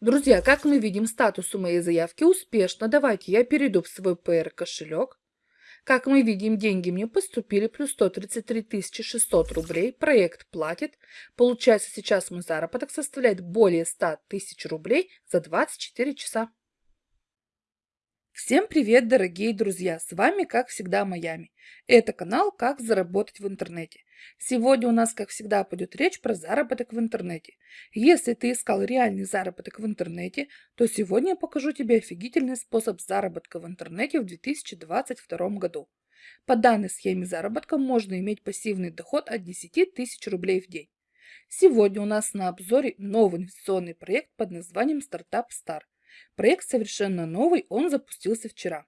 Друзья, как мы видим, статус у моей заявки успешно. Давайте я перейду в свой PR кошелек. Как мы видим, деньги мне поступили, плюс 133 600 рублей. Проект платит. Получается, сейчас мой заработок составляет более 100 тысяч рублей за 24 часа. Всем привет, дорогие друзья! С вами, как всегда, Майами. Это канал «Как заработать в интернете». Сегодня у нас, как всегда, пойдет речь про заработок в интернете. Если ты искал реальный заработок в интернете, то сегодня я покажу тебе офигительный способ заработка в интернете в 2022 году. По данной схеме заработка можно иметь пассивный доход от 10 тысяч рублей в день. Сегодня у нас на обзоре новый инвестиционный проект под названием «Стартап Стар». Проект совершенно новый, он запустился вчера.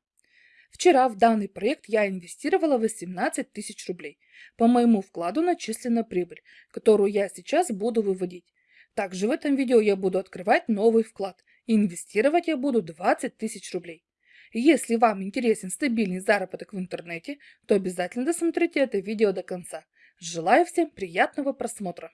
Вчера в данный проект я инвестировала 18 тысяч рублей. По моему вкладу начислена прибыль, которую я сейчас буду выводить. Также в этом видео я буду открывать новый вклад. Инвестировать я буду 20 тысяч рублей. Если вам интересен стабильный заработок в интернете, то обязательно досмотрите это видео до конца. Желаю всем приятного просмотра!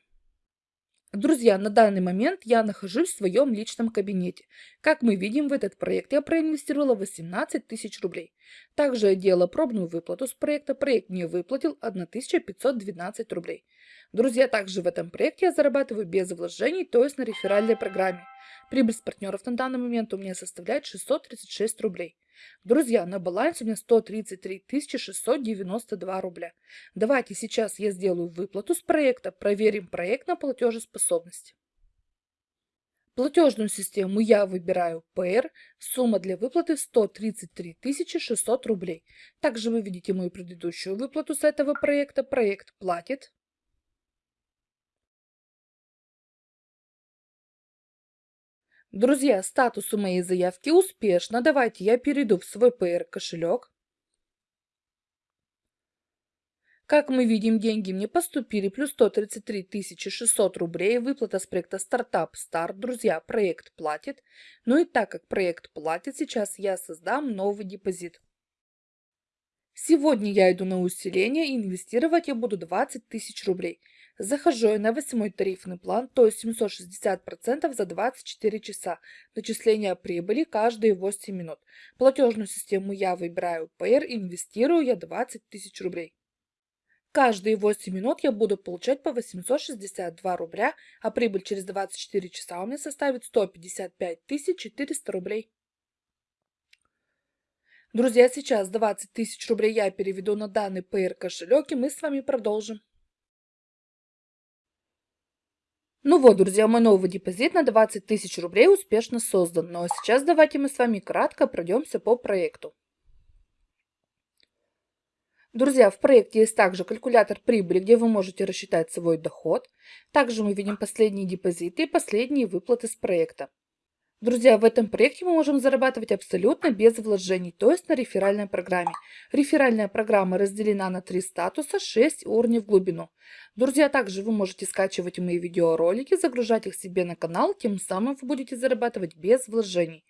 Друзья, на данный момент я нахожусь в своем личном кабинете. Как мы видим, в этот проект я проинвестировала 18 тысяч рублей. Также я делала пробную выплату с проекта. Проект мне выплатил 1512 рублей. Друзья, также в этом проекте я зарабатываю без вложений, то есть на реферальной программе. Прибыль с партнеров на данный момент у меня составляет 636 рублей. Друзья, на балансе у меня 133 692 рубля. Давайте сейчас я сделаю выплату с проекта, проверим проект на платежеспособность. Платежную систему я выбираю PR, сумма для выплаты 133 600 рублей. Также вы видите мою предыдущую выплату с этого проекта. Проект платит. Друзья, статус у моей заявки успешно. Давайте я перейду в свой PR кошелек. Как мы видим, деньги мне поступили, плюс 133 600 рублей, выплата с проекта «Стартап Старт». Друзья, проект платит. Ну и так как проект платит, сейчас я создам новый депозит. Сегодня я иду на усиление и инвестировать я буду 20 тысяч рублей. Захожу я на восьмой тарифный план, то есть 760% за 24 часа. Начисление прибыли каждые 8 минут. Платежную систему я выбираю PR, инвестирую я 20 тысяч рублей. Каждые 8 минут я буду получать по 862 рубля, а прибыль через 24 часа у меня составит 155 400 рублей. Друзья, сейчас 20 тысяч рублей я переведу на данный PR кошелек, и мы с вами продолжим. Ну вот, друзья, мой новый депозит на 20 тысяч рублей успешно создан. Ну а сейчас давайте мы с вами кратко пройдемся по проекту. Друзья, в проекте есть также калькулятор прибыли, где вы можете рассчитать свой доход. Также мы видим последние депозиты и последние выплаты с проекта. Друзья, в этом проекте мы можем зарабатывать абсолютно без вложений, то есть на реферальной программе. Реферальная программа разделена на три статуса, 6 уровней в глубину. Друзья, также вы можете скачивать мои видеоролики, загружать их себе на канал, тем самым вы будете зарабатывать без вложений.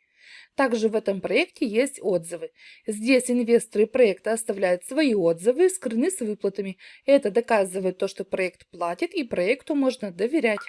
Также в этом проекте есть отзывы. Здесь инвесторы проекта оставляют свои отзывы и скрыны с выплатами. Это доказывает то, что проект платит и проекту можно доверять.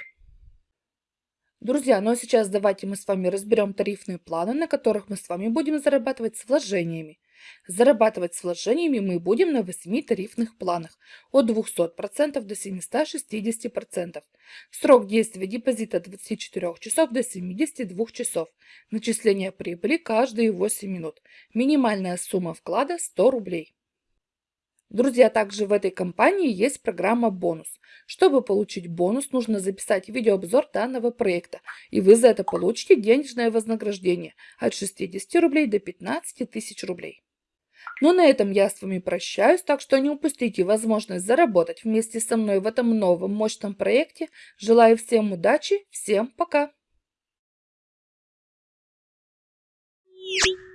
Друзья, ну а сейчас давайте мы с вами разберем тарифные планы, на которых мы с вами будем зарабатывать с вложениями. Зарабатывать с вложениями мы будем на 8 тарифных планах от 200% до 760%. Срок действия депозита от 24 часов до 72 часов. Начисление прибыли каждые 8 минут. Минимальная сумма вклада 100 рублей. Друзья, также в этой компании есть программа «Бонус». Чтобы получить бонус, нужно записать видеообзор данного проекта, и вы за это получите денежное вознаграждение от 60 рублей до 15 тысяч рублей. Ну на этом я с вами прощаюсь, так что не упустите возможность заработать вместе со мной в этом новом мощном проекте. Желаю всем удачи, всем пока! Thank you.